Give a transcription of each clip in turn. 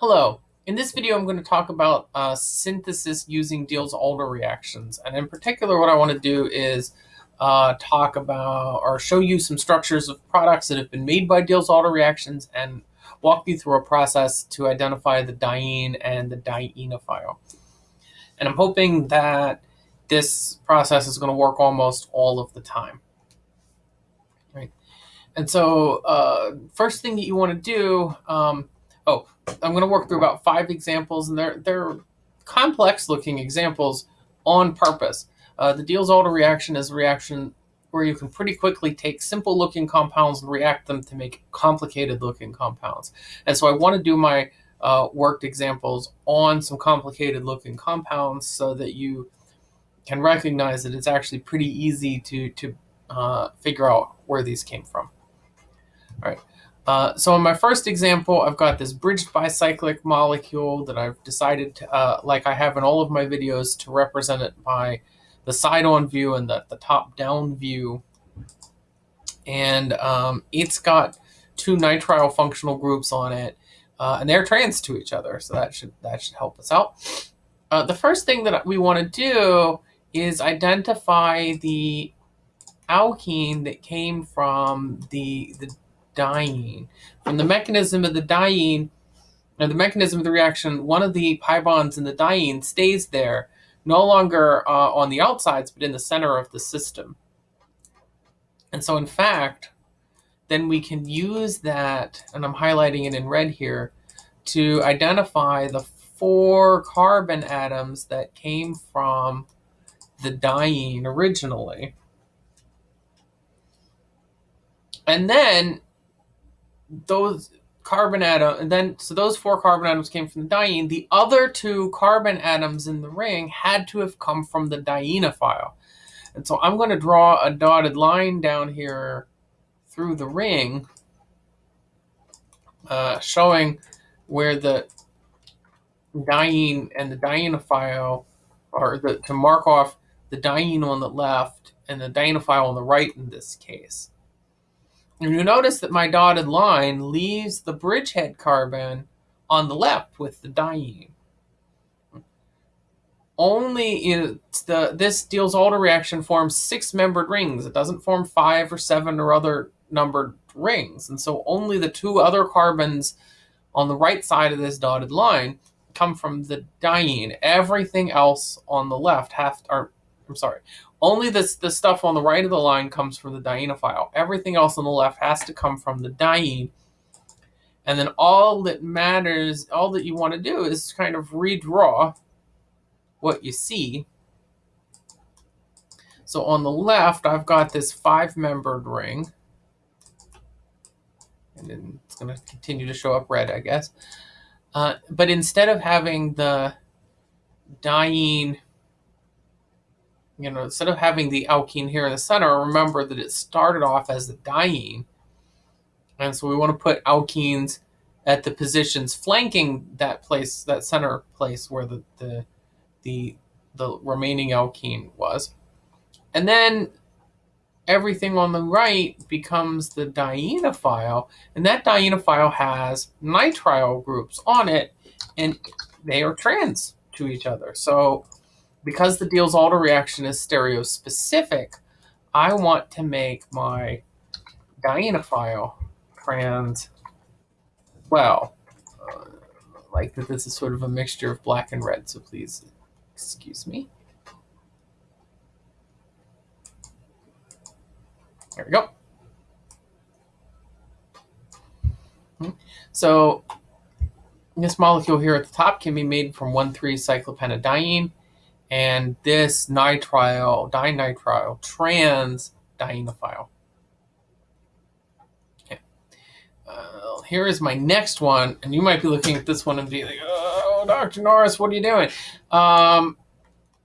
Hello. In this video, I'm going to talk about uh, synthesis using Diels-Alder reactions. And in particular, what I want to do is uh, talk about or show you some structures of products that have been made by Diels-Alder reactions and walk you through a process to identify the diene and the dienophile. And I'm hoping that this process is going to work almost all of the time. Right. And so uh, first thing that you want to do, um, oh, I'm going to work through about five examples, and they're they're complex looking examples on purpose. Uh, the Diels-Alder reaction is a reaction where you can pretty quickly take simple looking compounds and react them to make complicated looking compounds. And so I want to do my uh, worked examples on some complicated looking compounds so that you can recognize that it's actually pretty easy to, to uh, figure out where these came from. All right. Uh, so in my first example, I've got this bridged bicyclic molecule that I've decided, to, uh, like I have in all of my videos, to represent it by the side-on view and the, the top-down view. And um, it's got two nitrile functional groups on it, uh, and they're trans to each other, so that should that should help us out. Uh, the first thing that we want to do is identify the alkene that came from the the diene. From the mechanism of the diene, or the mechanism of the reaction, one of the pi bonds in the diene stays there, no longer uh, on the outsides, but in the center of the system. And so in fact, then we can use that, and I'm highlighting it in red here, to identify the four carbon atoms that came from the diene originally. And then those carbon atom, and then so those four carbon atoms came from the diene. The other two carbon atoms in the ring had to have come from the dienophile. And so I'm going to draw a dotted line down here through the ring, uh, showing where the diene and the dienophile, or the, to mark off the diene on the left and the dienophile on the right in this case. And you notice that my dotted line leaves the bridgehead carbon on the left with the diene. Only it's the this Diels-Alder reaction forms six-membered rings. It doesn't form five or seven or other numbered rings. And so only the two other carbons on the right side of this dotted line come from the diene. Everything else on the left have to, or I'm sorry, only this the stuff on the right of the line comes from the dienophile. Everything else on the left has to come from the diene. And then all that matters, all that you want to do is kind of redraw what you see. So on the left, I've got this five-membered ring. And then it's going to continue to show up red, I guess. Uh, but instead of having the diene you know, instead of having the alkene here in the center, remember that it started off as the diene. And so we want to put alkenes at the positions flanking that place, that center place where the, the, the, the remaining alkene was. And then everything on the right becomes the dienophile, and that dienophile has nitrile groups on it, and they are trans to each other. So because the Diels-Alder reaction is stereospecific, I want to make my dienophile trans well. Uh, like that this is sort of a mixture of black and red, so please excuse me. There we go. Hmm. So this molecule here at the top can be made from 1,3-cyclopentadiene and this nitrile, dinitrile, trans dienophile. Okay. Uh, here is my next one, and you might be looking at this one and be like, oh, Dr. Norris, what are you doing? Um,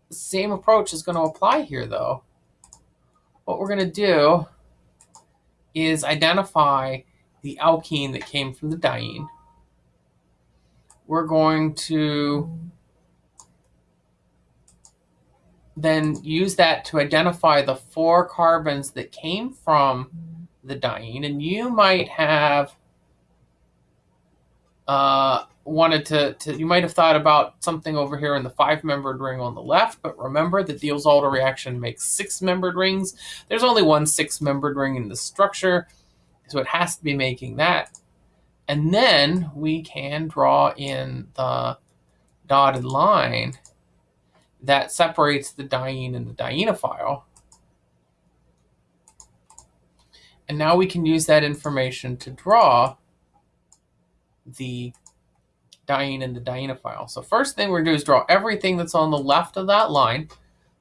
same approach is going to apply here, though. What we're going to do is identify the alkene that came from the diene. We're going to then use that to identify the four carbons that came from the diene. And you might have uh, wanted to, to, you might have thought about something over here in the five-membered ring on the left, but remember the Diels-Alder reaction makes six-membered rings. There's only one six-membered ring in the structure, so it has to be making that. And then we can draw in the dotted line that separates the diene and the dienophile. And now we can use that information to draw the diene and the dienophile. So first thing we're going to do is draw everything that's on the left of that line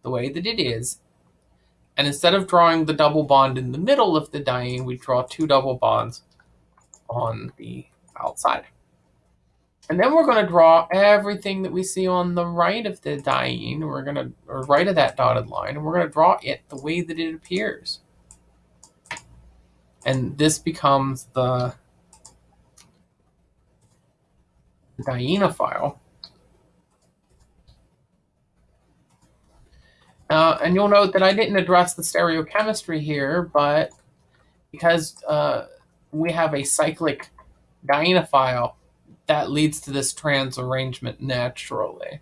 the way that it is. And instead of drawing the double bond in the middle of the diene, we draw two double bonds on the outside. And then we're going to draw everything that we see on the right of the diene. We're going to, or right of that dotted line, and we're going to draw it the way that it appears. And this becomes the dienophile. Uh, and you'll note that I didn't address the stereochemistry here, but because uh, we have a cyclic dienophile, that leads to this trans arrangement naturally.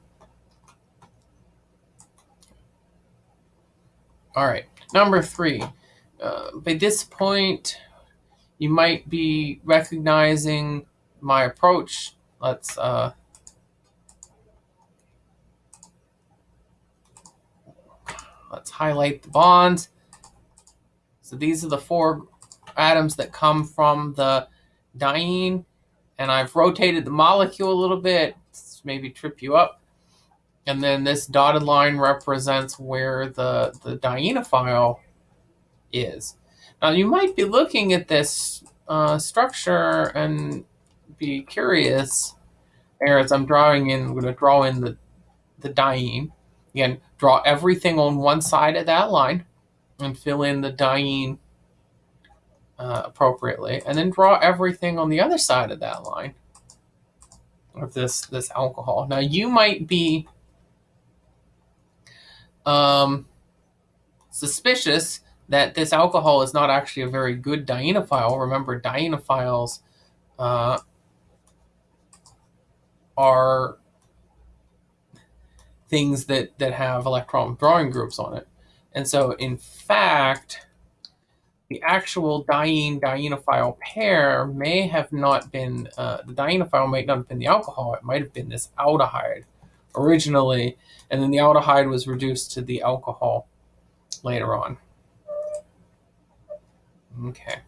All right, number three. Uh, by this point, you might be recognizing my approach let's uh, let's highlight the bonds. So these are the four atoms that come from the diene, and I've rotated the molecule a little bit, maybe trip you up. And then this dotted line represents where the, the dienophile is. Now you might be looking at this uh, structure and be curious, as I'm drawing in, I'm going to draw in the, the diene. Again, draw everything on one side of that line and fill in the diene uh, appropriately. And then draw everything on the other side of that line of this, this alcohol. Now, you might be um, suspicious that this alcohol is not actually a very good dienophile. Remember, dienophiles uh, are things that, that have electron withdrawing groups on it. And so, in fact, the actual diene-dienophile pair may have not been, uh, the dienophile might not have been the alcohol, it might have been this aldehyde originally, and then the aldehyde was reduced to the alcohol later on. Okay.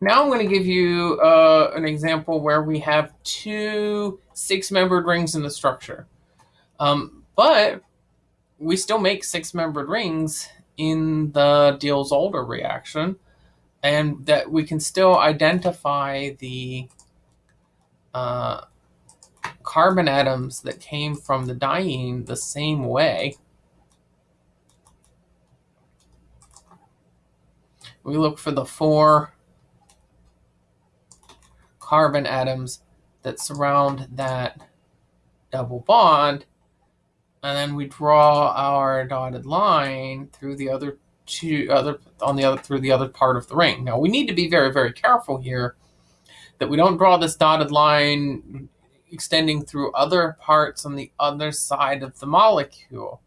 Now I'm going to give you uh, an example where we have two six-membered rings in the structure. Um, but we still make six-membered rings in the Diels-Alder reaction, and that we can still identify the uh, carbon atoms that came from the diene the same way. We look for the four carbon atoms that surround that double bond. And then we draw our dotted line through the other two other on the other through the other part of the ring. Now we need to be very, very careful here that we don't draw this dotted line extending through other parts on the other side of the molecule.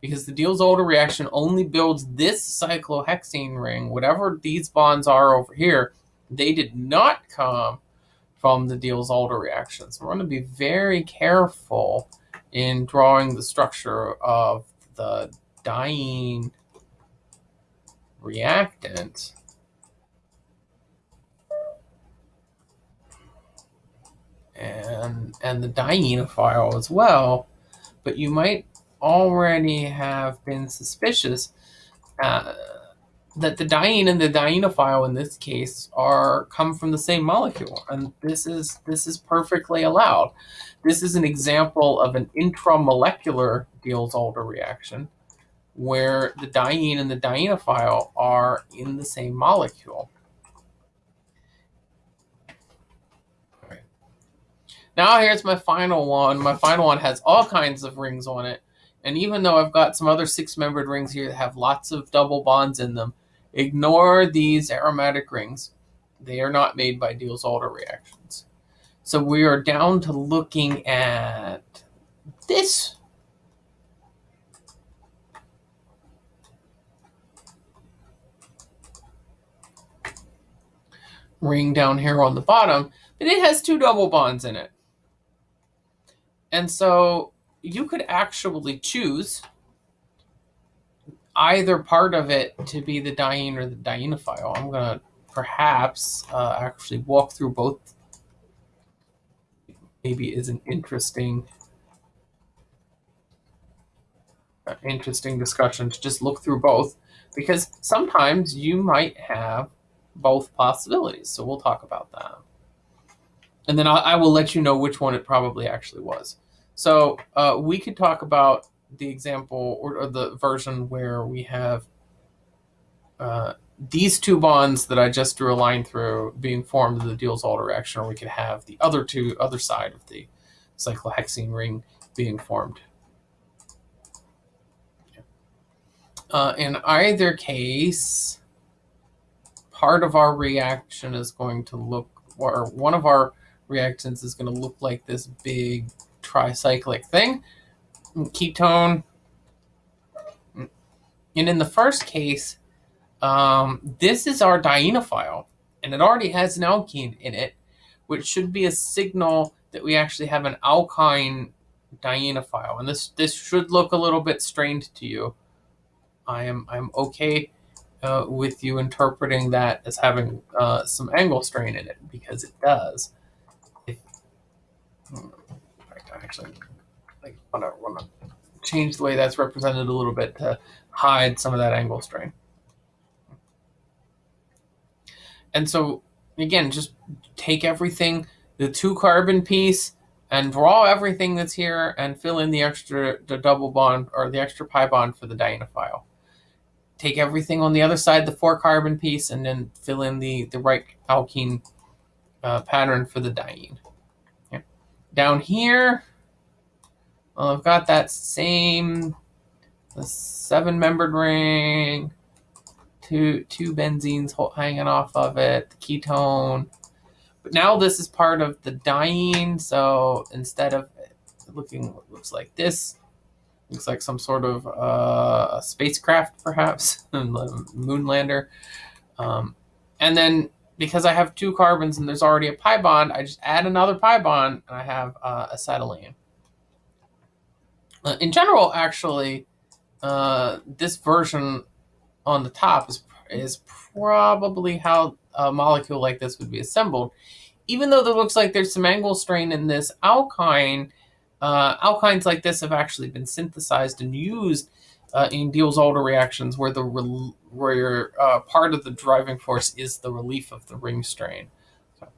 Because the Diels-Alder reaction only builds this cyclohexene ring, whatever these bonds are over here, they did not come from the Diels-Alder So We're going to be very careful in drawing the structure of the diene reactant. And, and the dienophile as well, but you might already have been suspicious uh, that the diene and the dienophile in this case are come from the same molecule and this is this is perfectly allowed. This is an example of an intramolecular Diels-Alder reaction where the diene and the dienophile are in the same molecule. Now here's my final one. My final one has all kinds of rings on it and even though I've got some other six-membered rings here that have lots of double bonds in them, Ignore these aromatic rings. They are not made by Diels-Alder reactions. So So we are down to looking at this. ring down here on the bottom, but it has two double bonds in it. And so you could actually choose either part of it to be the diene or the dienophile. I'm going to perhaps uh, actually walk through both. Maybe is an interesting, uh, interesting discussion to just look through both, because sometimes you might have both possibilities. So we'll talk about that, and then I, I will let you know which one it probably actually was. So uh, we could talk about the example or, or the version where we have uh, these two bonds that I just drew a line through being formed in the Diels-Alder reaction, or we could have the other two, other side of the cyclohexene ring being formed. Uh, in either case, part of our reaction is going to look, or one of our reactants is going to look like this big tricyclic thing, ketone. And in the first case, um, this is our dienophile, and it already has an alkene in it, which should be a signal that we actually have an alkyne dienophile. And this this should look a little bit strained to you. I am I'm okay uh, with you interpreting that as having uh, some angle strain in it because it does. If, hmm, actually want to want to change the way that's represented a little bit to hide some of that angle strain. And so again, just take everything, the two carbon piece, and draw everything that's here and fill in the extra the double bond or the extra pi bond for the dienophile. Take everything on the other side, the four carbon piece, and then fill in the, the right alkene uh, pattern for the diene. Okay. Down here, well, I've got that same seven-membered ring, two two benzenes hanging off of it, the ketone. But now this is part of the diene, so instead of looking looks like this, looks like some sort of uh, spacecraft, perhaps, a moonlander. Um, and then because I have two carbons and there's already a pi bond, I just add another pi bond and I have uh, acetylene. Uh, in general, actually, uh, this version on the top is is probably how a molecule like this would be assembled. Even though there looks like there's some angle strain in this alkyne, uh, alkynes like this have actually been synthesized and used uh, in Diels-Alder reactions where the where uh, part of the driving force is the relief of the ring strain. So,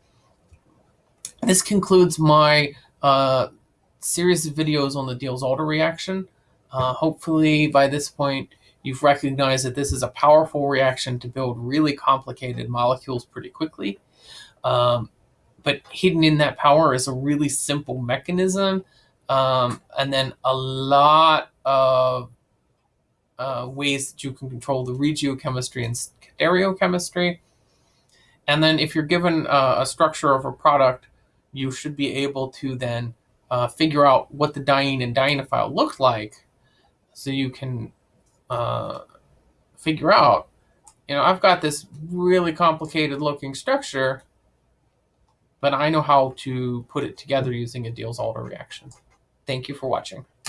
this concludes my uh, series of videos on the Diels-Alder reaction. Uh, hopefully by this point you've recognized that this is a powerful reaction to build really complicated molecules pretty quickly. Um, but hidden in that power is a really simple mechanism um, and then a lot of uh, ways that you can control the regiochemistry and stereochemistry. And then if you're given uh, a structure of a product, you should be able to then uh, figure out what the diene and dienophile look like so you can uh, figure out, you know, I've got this really complicated looking structure, but I know how to put it together using a Diels-Alder reaction. Thank you for watching.